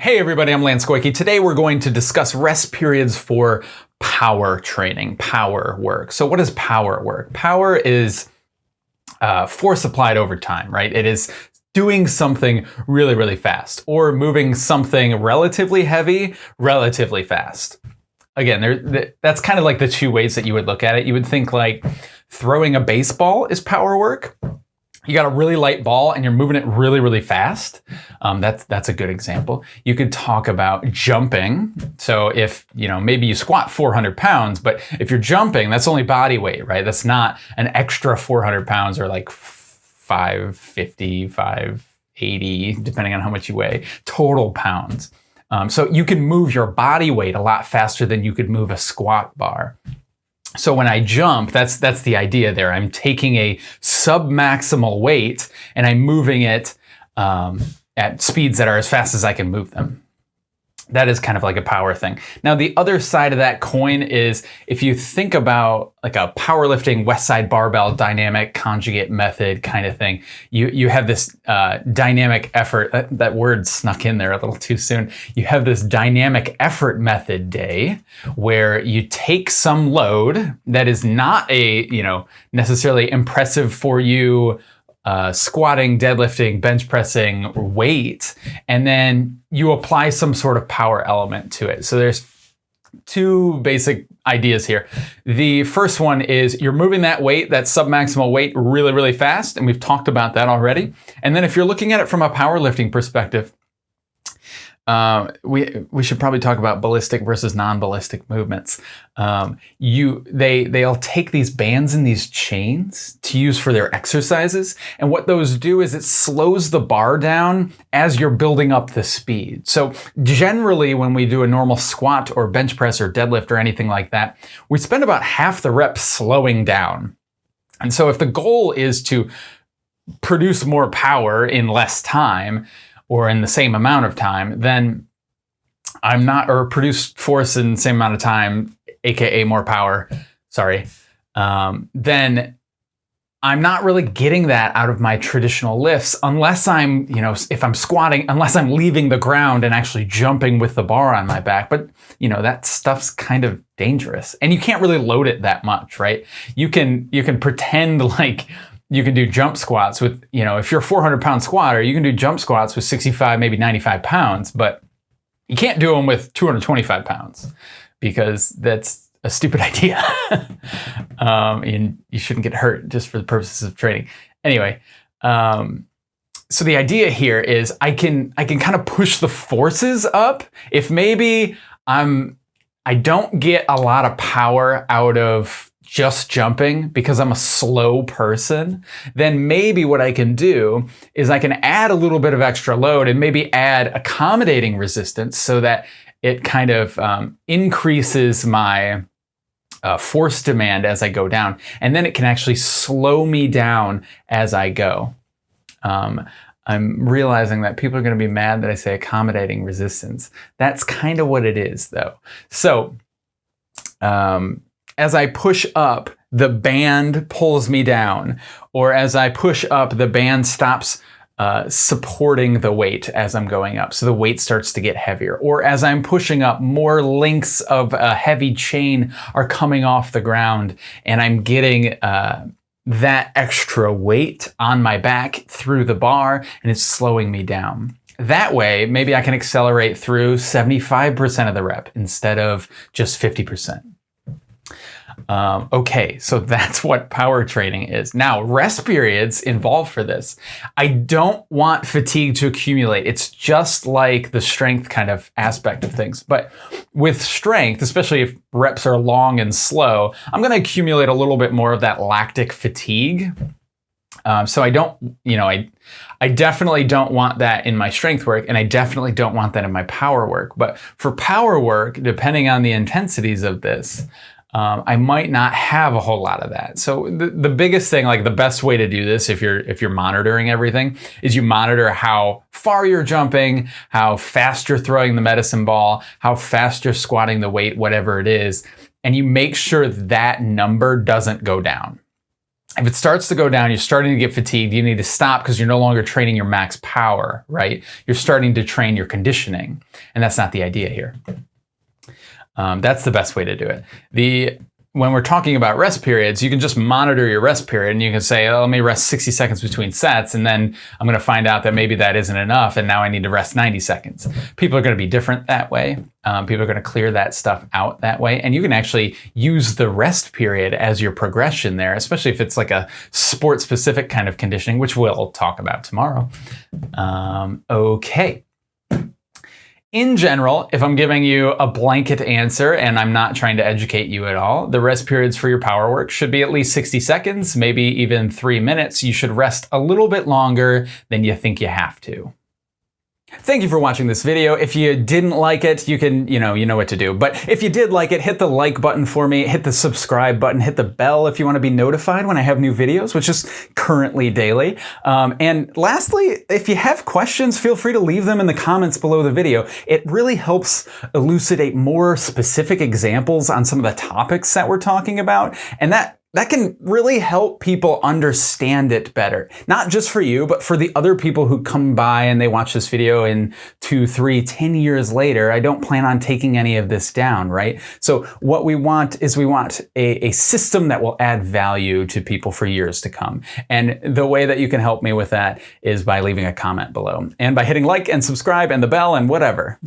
Hey everybody, I'm Lance Goyke. Today we're going to discuss rest periods for power training, power work. So what is power work? Power is uh, force applied over time, right? It is doing something really, really fast or moving something relatively heavy relatively fast. Again, there, that's kind of like the two ways that you would look at it. You would think like throwing a baseball is power work you got a really light ball and you're moving it really, really fast. Um, that's that's a good example. You could talk about jumping. So if you know maybe you squat 400 pounds, but if you're jumping, that's only body weight, right? That's not an extra 400 pounds or like 550, 580, depending on how much you weigh, total pounds. Um, so you can move your body weight a lot faster than you could move a squat bar. So when I jump, that's that's the idea there. I'm taking a sub-maximal weight and I'm moving it um, at speeds that are as fast as I can move them that is kind of like a power thing. Now, the other side of that coin is if you think about like a powerlifting Westside barbell dynamic conjugate method kind of thing, you, you have this uh, dynamic effort, that, that word snuck in there a little too soon. You have this dynamic effort method day where you take some load that is not a, you know, necessarily impressive for you uh, squatting, deadlifting, bench pressing weight, and then you apply some sort of power element to it. So there's two basic ideas here. The first one is you're moving that weight, that submaximal weight really, really fast. And we've talked about that already. And then if you're looking at it from a powerlifting perspective, uh, we we should probably talk about ballistic versus non-ballistic movements. Um, you they they'll take these bands and these chains to use for their exercises, and what those do is it slows the bar down as you're building up the speed. So generally, when we do a normal squat or bench press or deadlift or anything like that, we spend about half the reps slowing down. And so if the goal is to produce more power in less time, or in the same amount of time, then I'm not, or produce force in the same amount of time, aka more power, sorry, um, then I'm not really getting that out of my traditional lifts unless I'm, you know, if I'm squatting, unless I'm leaving the ground and actually jumping with the bar on my back. But, you know, that stuff's kind of dangerous and you can't really load it that much, right? You can, you can pretend like, you can do jump squats with, you know, if you're a 400 pound squatter, you can do jump squats with 65, maybe 95 pounds, but you can't do them with 225 pounds because that's a stupid idea. um, and you shouldn't get hurt just for the purposes of training. Anyway, um, so the idea here is I can I can kind of push the forces up if maybe I'm I don't get a lot of power out of just jumping because I'm a slow person, then maybe what I can do is I can add a little bit of extra load and maybe add accommodating resistance so that it kind of um, increases my uh, force demand as I go down. And then it can actually slow me down as I go. Um, I'm realizing that people are going to be mad that I say accommodating resistance. That's kind of what it is though. So um, as I push up, the band pulls me down, or as I push up, the band stops uh, supporting the weight as I'm going up. So the weight starts to get heavier. Or as I'm pushing up, more links of a heavy chain are coming off the ground and I'm getting uh, that extra weight on my back through the bar and it's slowing me down. That way, maybe I can accelerate through 75% of the rep instead of just 50%. Um, okay, so that's what power training is. Now, rest periods involved for this. I don't want fatigue to accumulate. It's just like the strength kind of aspect of things. But with strength, especially if reps are long and slow, I'm going to accumulate a little bit more of that lactic fatigue. Um, so I don't, you know, I, I definitely don't want that in my strength work and I definitely don't want that in my power work. But for power work, depending on the intensities of this, um, I might not have a whole lot of that. So the, the biggest thing, like the best way to do this, if you're if you're monitoring everything, is you monitor how far you're jumping, how fast you're throwing the medicine ball, how fast you're squatting the weight, whatever it is, and you make sure that number doesn't go down. if it starts to go down, you're starting to get fatigued, you need to stop because you're no longer training your max power, right? You're starting to train your conditioning. And that's not the idea here. Um, that's the best way to do it. The when we're talking about rest periods, you can just monitor your rest period and you can say, oh, let me rest 60 seconds between sets. And then I'm going to find out that maybe that isn't enough. And now I need to rest 90 seconds. People are going to be different that way. Um, people are going to clear that stuff out that way. And you can actually use the rest period as your progression there, especially if it's like a sport specific kind of conditioning, which we'll talk about tomorrow. Um, okay in general, if I'm giving you a blanket answer and I'm not trying to educate you at all, the rest periods for your power work should be at least 60 seconds, maybe even three minutes. You should rest a little bit longer than you think you have to. Thank you for watching this video. If you didn't like it, you can, you know, you know what to do. But if you did like it, hit the like button for me, hit the subscribe button, hit the bell if you want to be notified when I have new videos, which is currently daily. Um, and lastly, if you have questions, feel free to leave them in the comments below the video. It really helps elucidate more specific examples on some of the topics that we're talking about. And that that can really help people understand it better. Not just for you, but for the other people who come by and they watch this video in two, three, ten years later. I don't plan on taking any of this down, right? So what we want is we want a, a system that will add value to people for years to come. And the way that you can help me with that is by leaving a comment below and by hitting like and subscribe and the bell and whatever.